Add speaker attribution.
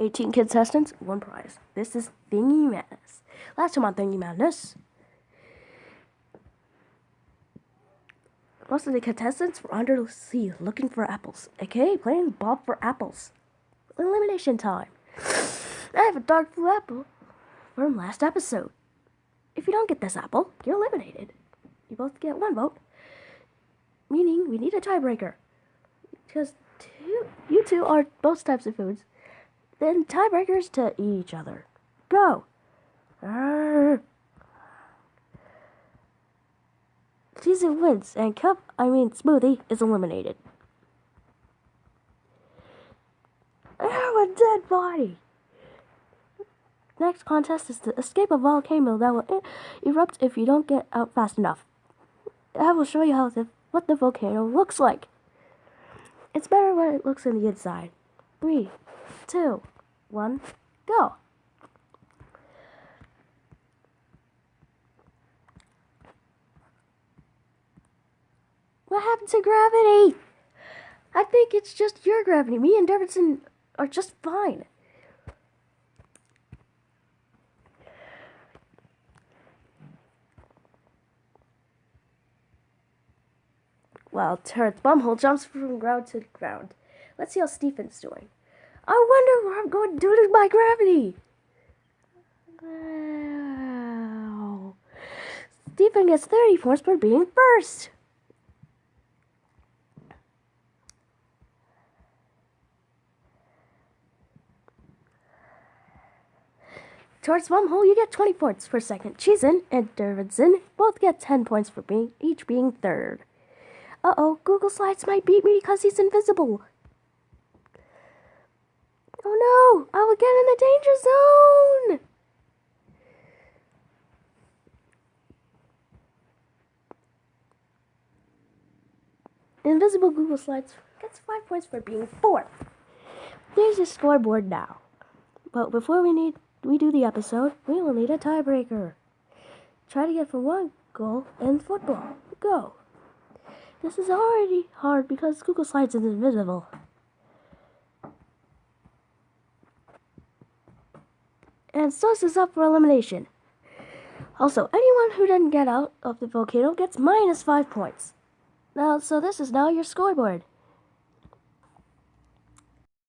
Speaker 1: 18 contestants, one prize. This is Thingy Madness. Last time on Thingy Madness, most of the contestants were under the sea looking for apples, aka playing Bob for apples. Elimination time. I have a dark blue apple from last episode. If you don't get this apple, you're eliminated. You both get one vote, meaning we need a tiebreaker. Because two, you two are both types of foods. Then tiebreakers to each other. Go! Arrgh. Season wins, and Cup, I mean Smoothie, is eliminated. Oh, a dead body! Next contest is to escape a volcano that will erupt if you don't get out fast enough. I will show you how the, what the volcano looks like. It's better when it looks on the inside. Three, two, one, go. What happened to gravity? I think it's just your gravity. Me and Davidson are just fine. Well, Turret's bumhole jumps from ground to ground. Let's see how Stephen's doing. I wonder what I'm going to do to my gravity. Wow. Stephen gets 30 points for being first. Towards Bumhole, you get 20 points per second. Cheesin and Dervinson both get 10 points for being each being third. Uh oh, Google Slides might beat me because he's invisible. Oh no, I will get in the danger zone. Invisible Google Slides gets five points for being fourth. There's your scoreboard now. But before we need we do the episode, we will need a tiebreaker. Try to get for one goal in football. Go. This is already hard because Google Slides is invisible. And Sus is up for elimination. Also, anyone who didn't get out of the volcano gets minus five points. Now, so this is now your scoreboard.